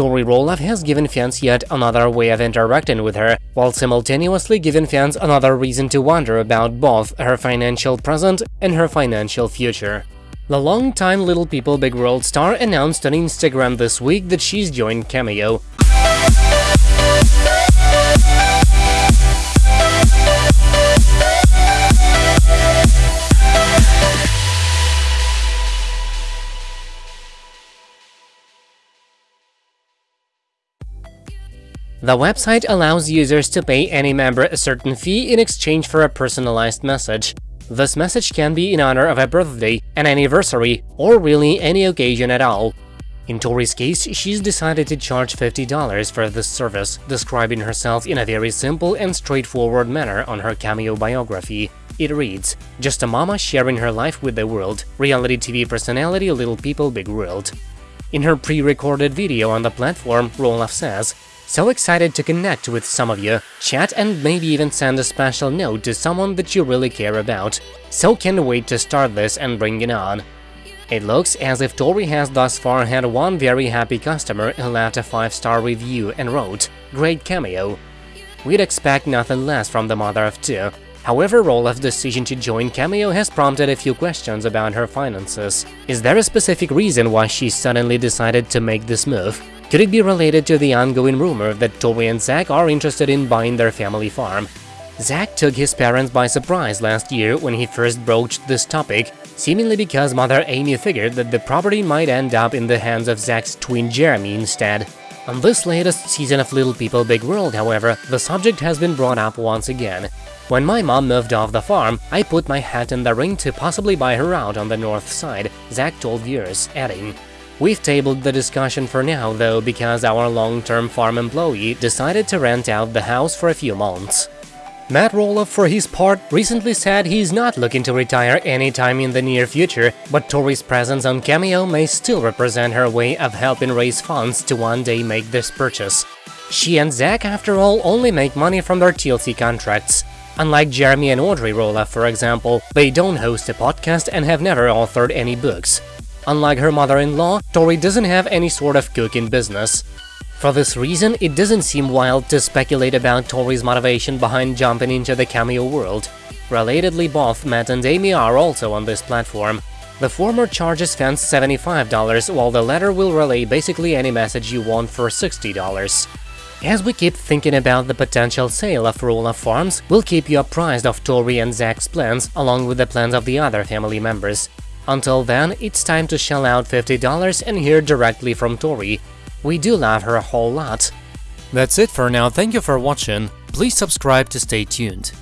Tori Roloff has given fans yet another way of interacting with her, while simultaneously giving fans another reason to wonder about both her financial present and her financial future. The longtime Little People Big World star announced on Instagram this week that she's joined Cameo. The website allows users to pay any member a certain fee in exchange for a personalized message. This message can be in honor of a birthday, an anniversary, or really any occasion at all. In Tori's case, she's decided to charge $50 for this service, describing herself in a very simple and straightforward manner on her Cameo biography. It reads, Just a mama sharing her life with the world, reality TV personality Little People Big World. In her pre-recorded video on the platform, Roloff says, so excited to connect with some of you, chat and maybe even send a special note to someone that you really care about. So can't wait to start this and bring it on. It looks as if Tori has thus far had one very happy customer who left a 5-star review and wrote, Great cameo. We'd expect nothing less from the mother of two. However, Roloff's decision to join Cameo has prompted a few questions about her finances. Is there a specific reason why she suddenly decided to make this move? Could it be related to the ongoing rumor that Tori and Zach are interested in buying their family farm? Zach took his parents by surprise last year when he first broached this topic, seemingly because mother Amy figured that the property might end up in the hands of Zach's twin Jeremy instead. On this latest season of Little People Big World, however, the subject has been brought up once again. When my mom moved off the farm, I put my hat in the ring to possibly buy her out on the north side, Zach told viewers, adding, We've tabled the discussion for now, though, because our long-term farm employee decided to rent out the house for a few months. Matt Roloff, for his part, recently said he's not looking to retire anytime in the near future, but Tori's presence on Cameo may still represent her way of helping raise funds to one day make this purchase. She and Zach, after all, only make money from their TLC contracts. Unlike Jeremy and Audrey Roloff, for example, they don't host a podcast and have never authored any books. Unlike her mother-in-law, Tori doesn't have any sort of cooking business. For this reason, it doesn't seem wild to speculate about Tori's motivation behind jumping into the cameo world. Relatedly, both Matt and Amy are also on this platform. The former charges fans $75, while the latter will relay basically any message you want for $60. As we keep thinking about the potential sale of Roloff Farms, we'll keep you apprised of Tori and Zach's plans, along with the plans of the other family members. Until then, it's time to shell out $50 and hear directly from Tori. We do love her a whole lot. That's it for now, thank you for watching, please subscribe to stay tuned.